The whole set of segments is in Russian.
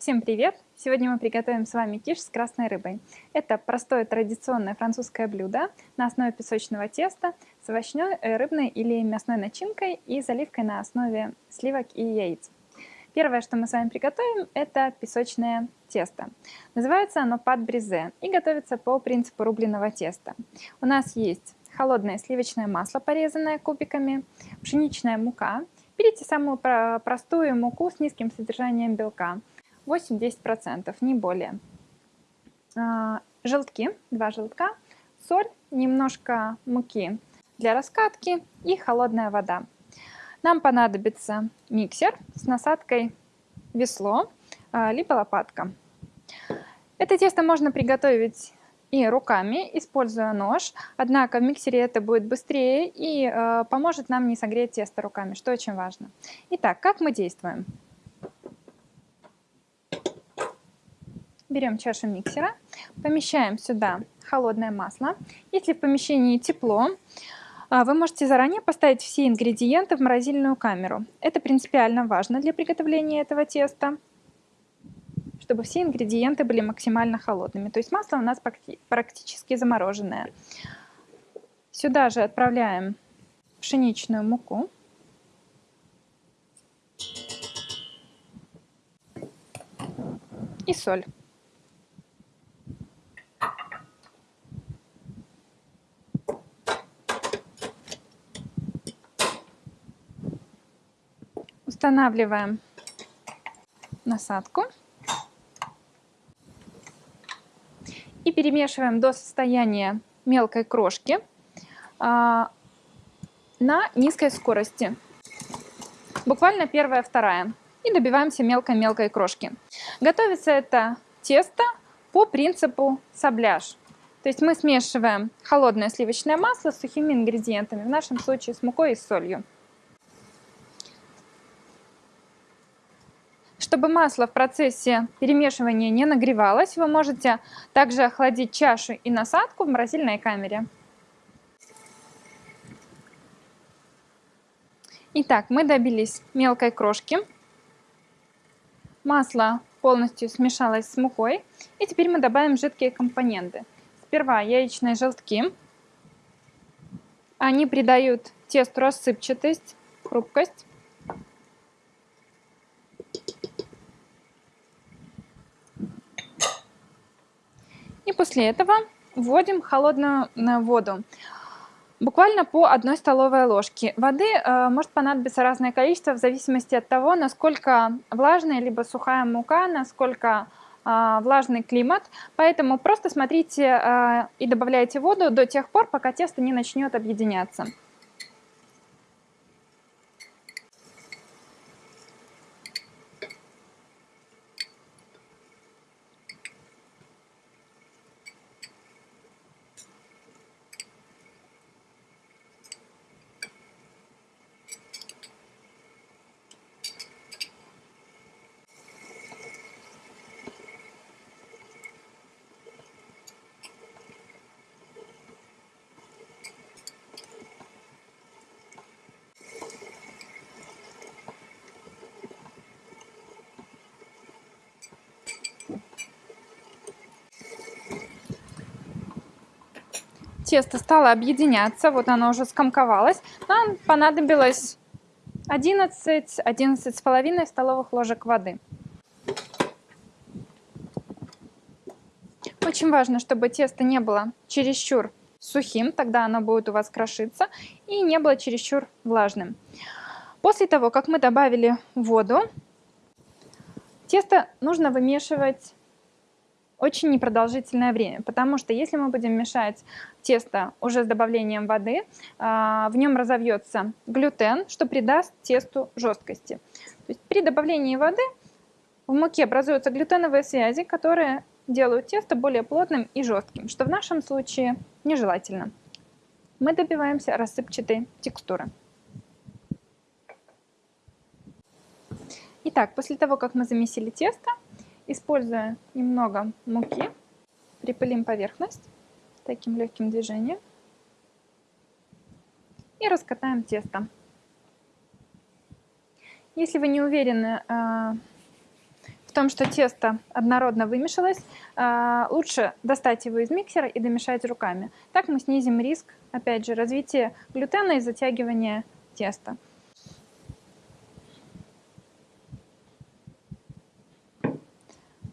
Всем привет! Сегодня мы приготовим с вами киш с красной рыбой. Это простое традиционное французское блюдо на основе песочного теста с овощной, э, рыбной или мясной начинкой и заливкой на основе сливок и яиц. Первое, что мы с вами приготовим, это песочное тесто. Называется оно пад бризе и готовится по принципу рубленого теста. У нас есть холодное сливочное масло, порезанное кубиками, пшеничная мука. Берите самую простую муку с низким содержанием белка – 8-10%, не более. А, желтки, два желтка, соль, немножко муки для раскатки и холодная вода. Нам понадобится миксер с насадкой весло, а, либо лопатка. Это тесто можно приготовить и руками, используя нож. Однако в миксере это будет быстрее и э, поможет нам не согреть тесто руками, что очень важно. Итак, как мы действуем? Берем чашу миксера, помещаем сюда холодное масло. Если в помещении тепло, а, вы можете заранее поставить все ингредиенты в морозильную камеру. Это принципиально важно для приготовления этого теста, чтобы все ингредиенты были максимально холодными. То есть масло у нас практически замороженное. Сюда же отправляем пшеничную муку. И соль. Устанавливаем насадку и перемешиваем до состояния мелкой крошки а, на низкой скорости. Буквально первая-вторая. И добиваемся мелкой-мелкой крошки. Готовится это тесто по принципу сабляж. То есть мы смешиваем холодное сливочное масло с сухими ингредиентами, в нашем случае с мукой и солью. Чтобы масло в процессе перемешивания не нагревалось, вы можете также охладить чашу и насадку в морозильной камере. Итак, мы добились мелкой крошки. Масло полностью смешалось с мукой. И теперь мы добавим жидкие компоненты. Сперва яичные желтки. Они придают тесту рассыпчатость, хрупкость. И после этого вводим холодную э, воду. Буквально по одной столовой ложке. Воды э, может понадобиться разное количество в зависимости от того, насколько влажная либо сухая мука, насколько э, влажный климат. Поэтому просто смотрите э, и добавляйте воду до тех пор, пока тесто не начнет объединяться. Тесто стало объединяться, вот оно уже скомковалось, нам понадобилось 11 с половиной столовых ложек воды. Очень важно, чтобы тесто не было чересчур сухим, тогда оно будет у вас крошиться, и не было чересчур влажным. После того, как мы добавили воду, тесто нужно вымешивать очень непродолжительное время, потому что если мы будем мешать тесто уже с добавлением воды, а, в нем разовьется глютен, что придаст тесту жесткости. То есть при добавлении воды в муке образуются глютеновые связи, которые делают тесто более плотным и жестким, что в нашем случае нежелательно. Мы добиваемся рассыпчатой текстуры. Итак, после того, как мы замесили тесто, Используя немного муки, припылим поверхность таким легким движением и раскатаем тесто. Если вы не уверены в в том, что тесто однородно вымешалось. А, лучше достать его из миксера и домешать руками. Так мы снизим риск, опять же, развития глютена и затягивания теста.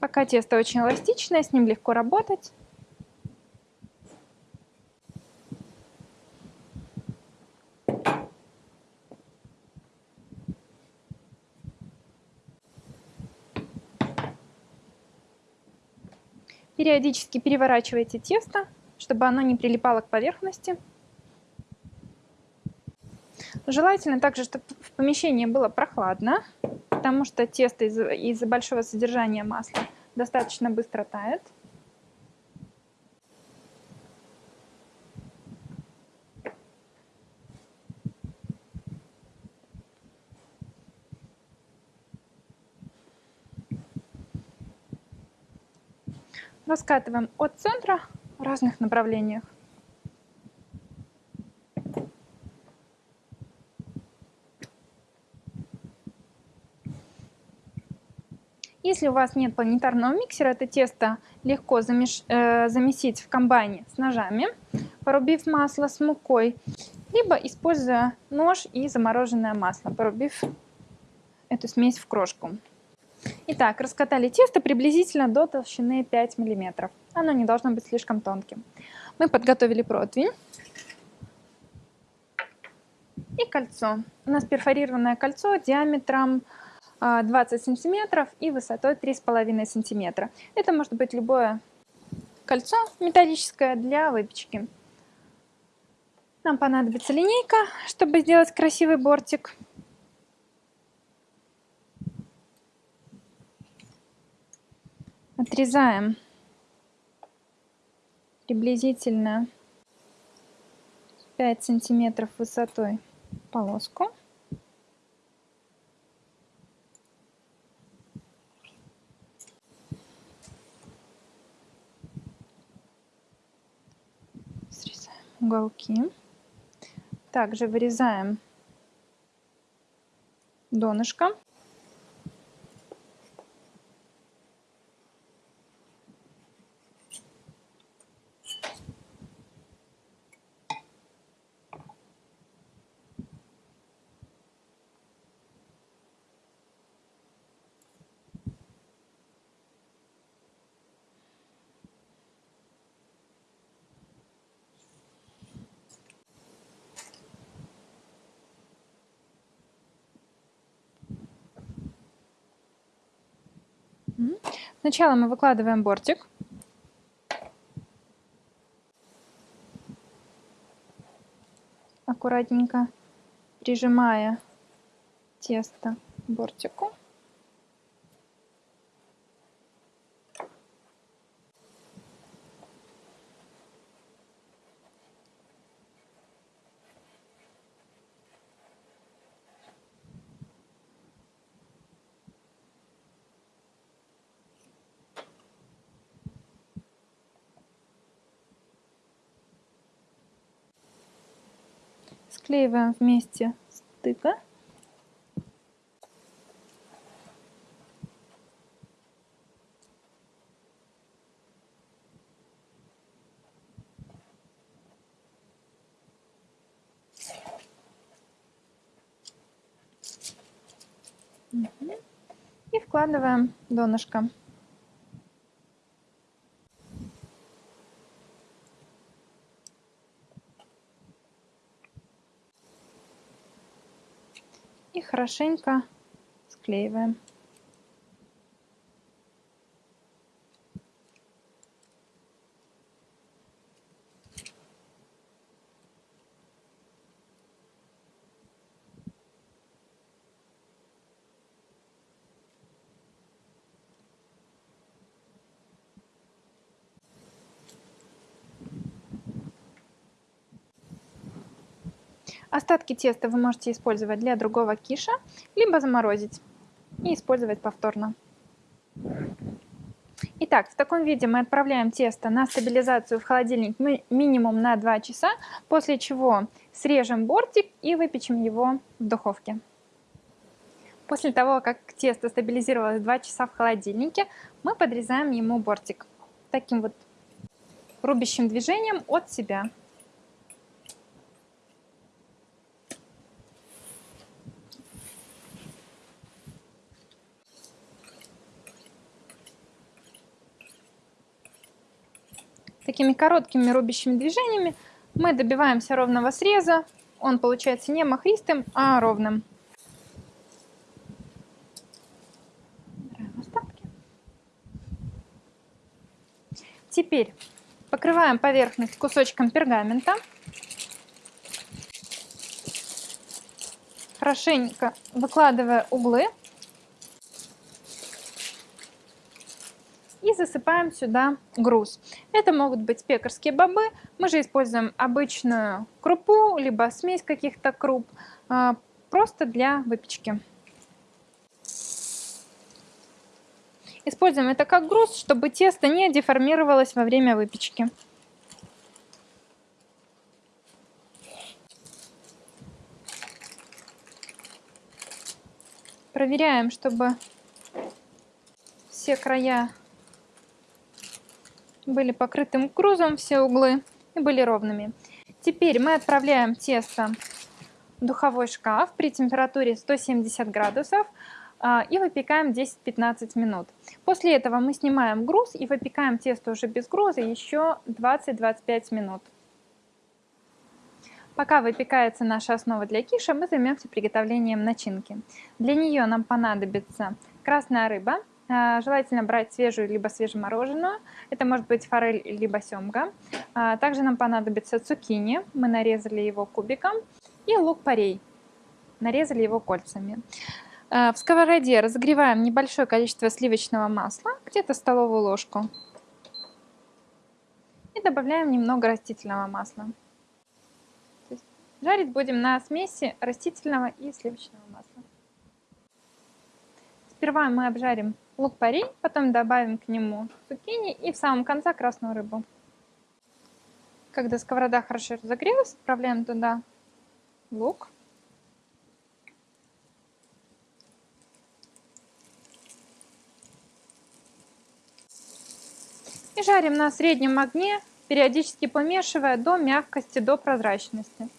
Пока тесто очень эластичное, с ним легко работать. Периодически переворачивайте тесто, чтобы оно не прилипало к поверхности. Желательно также, чтобы в помещении было прохладно, потому что тесто из-за из большого содержания масла достаточно быстро тает. Раскатываем от центра в разных направлениях. Если у вас нет планетарного миксера, это тесто легко замеш... э, замесить в комбайне с ножами, порубив масло с мукой, либо используя нож и замороженное масло, порубив эту смесь в крошку. Итак, раскатали тесто приблизительно до толщины 5 мм. Оно не должно быть слишком тонким. Мы подготовили противень и кольцо. У нас перфорированное кольцо диаметром 20 а, сантиметров и высотой 3,5 сантиметра. Это может быть любое кольцо металлическое для выпечки. Нам понадобится линейка, чтобы сделать красивый бортик. Отрезаем приблизительно 5 сантиметров высотой полоску. Уголки. Также вырезаем донышко. Сначала мы выкладываем бортик. Аккуратненько прижимая тесто к бортику. Склеиваем вместе стыка. И вкладываем донышко. И хорошенько склеиваем. Остатки теста вы можете использовать для другого киша, либо заморозить и использовать повторно. Итак, в таком виде мы отправляем тесто на стабилизацию в холодильник минимум на 2 часа, после чего срежем бортик и выпечем его в духовке. После того, как тесто стабилизировалось 2 часа в холодильнике, мы подрезаем ему бортик таким вот рубящим движением от себя. Такими короткими рубящими движениями мы добиваемся ровного среза. Он получается не махристым, а ровным. Теперь покрываем поверхность кусочком пергамента. Хорошенько выкладывая углы. Засыпаем сюда груз. Это могут быть пекарские бобы. Мы же используем обычную крупу, либо смесь каких-то круп, а, просто для выпечки. Используем это как груз, чтобы тесто не деформировалось во время выпечки. Проверяем, чтобы все края были покрытым грузом, все углы и были ровными. Теперь мы отправляем тесто в духовой шкаф при температуре 170 градусов а, и выпекаем 10-15 минут. После этого мы снимаем груз и выпекаем тесто уже без груза еще 20-25 минут. Пока выпекается наша основа для киша, мы займемся приготовлением начинки. Для нее нам понадобится красная рыба, желательно брать свежую либо свежемороженую, это может быть форель либо семга. А, также нам понадобится цукини, мы нарезали его кубиком, и лук-порей, нарезали его кольцами. Э, в сковороде разогреваем небольшое количество сливочного масла, где-то столовую ложку. И добавляем немного растительного масла. Жарить будем на смеси растительного и сливочного масла. Сперва мы обжарим лук-порей, потом добавим к нему цукини и в самом конце красную рыбу. Когда сковорода хорошо разогрелась, отправляем туда лук, И жарим на среднем огне, периодически помешивая до мягкости, до прозрачности.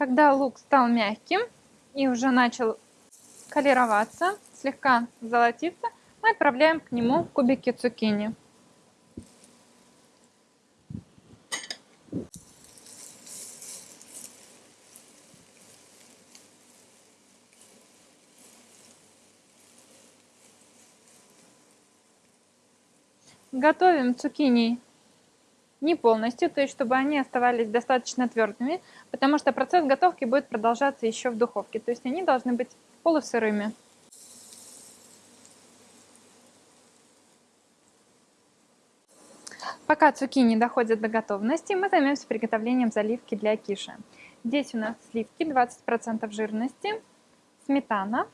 Когда лук стал мягким и уже начал колероваться, слегка золотиться, мы отправляем к нему кубики цукини. Готовим цукини не полностью, то есть чтобы они оставались достаточно твердыми, потому что процесс готовки будет продолжаться еще в духовке, то есть они должны быть полусырыми. Пока цукини доходят до готовности, мы займемся приготовлением заливки для киши. Здесь у нас сливки 20% жирности, сметана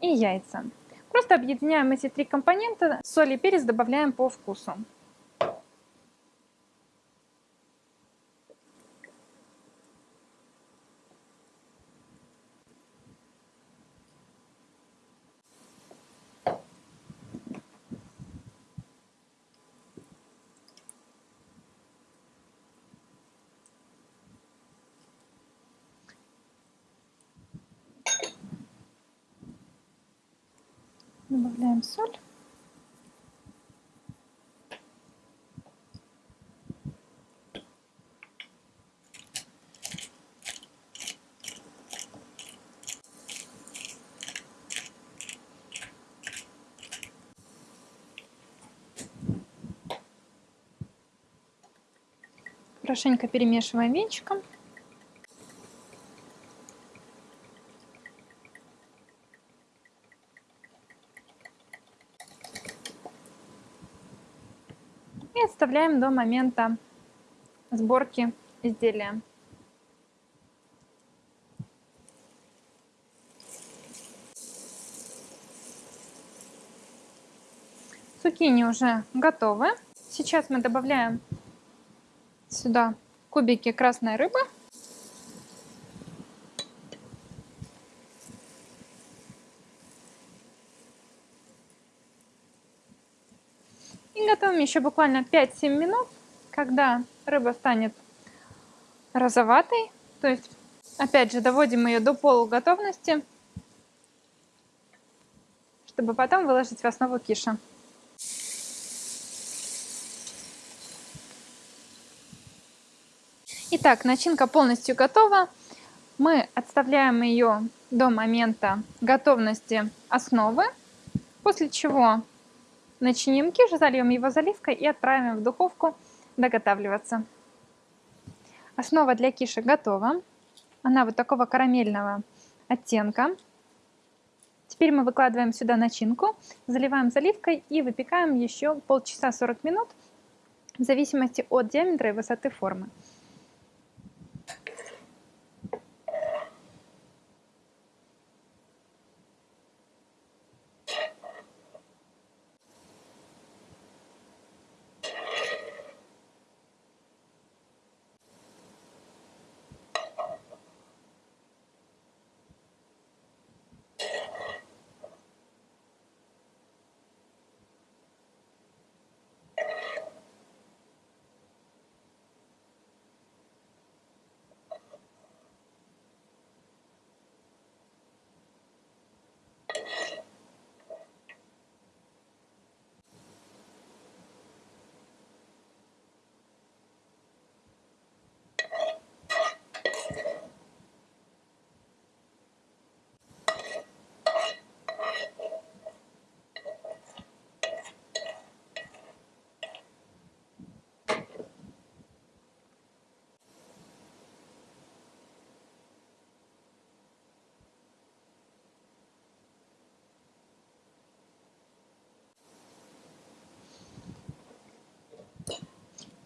и яйца. Просто объединяем эти три компонента, соль и перец добавляем по вкусу. Добавляем соль. Хорошенько перемешиваем венчиком. оставляем до момента сборки изделия. Цукини уже готовы. Сейчас мы добавляем сюда кубики красной рыбы. Еще буквально 5-7 минут, когда рыба станет розоватой. То есть, опять же, доводим ее до полуготовности, чтобы потом выложить в основу киша. Итак, начинка полностью готова. Мы отставляем ее до момента готовности основы, после чего начиним киш, зальем его заливкой и отправим в духовку доготавливаться. Основа для киши готова. Она вот такого карамельного оттенка. Теперь мы выкладываем сюда начинку, заливаем заливкой и выпекаем еще полчаса 40 минут в зависимости от диаметра и высоты формы.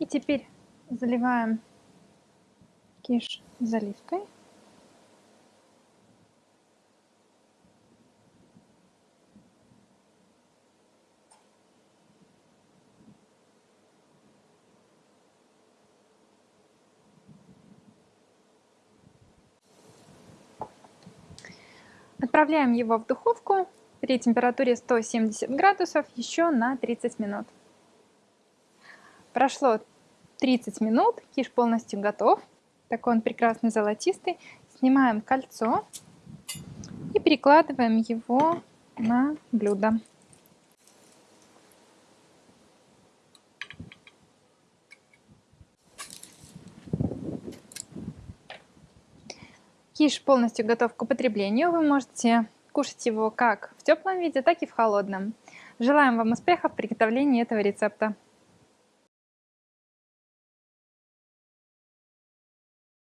И теперь заливаем киш заливкой. Отправляем его в духовку при температуре 170 градусов еще на 30 минут. Прошло 30 минут, киш полностью готов. Такой он прекрасный золотистый. Снимаем кольцо и перекладываем его на блюдо. Киш полностью готов к употреблению. Вы можете кушать его как в теплом виде, так и в холодном. Желаем вам успехов в приготовлении этого рецепта.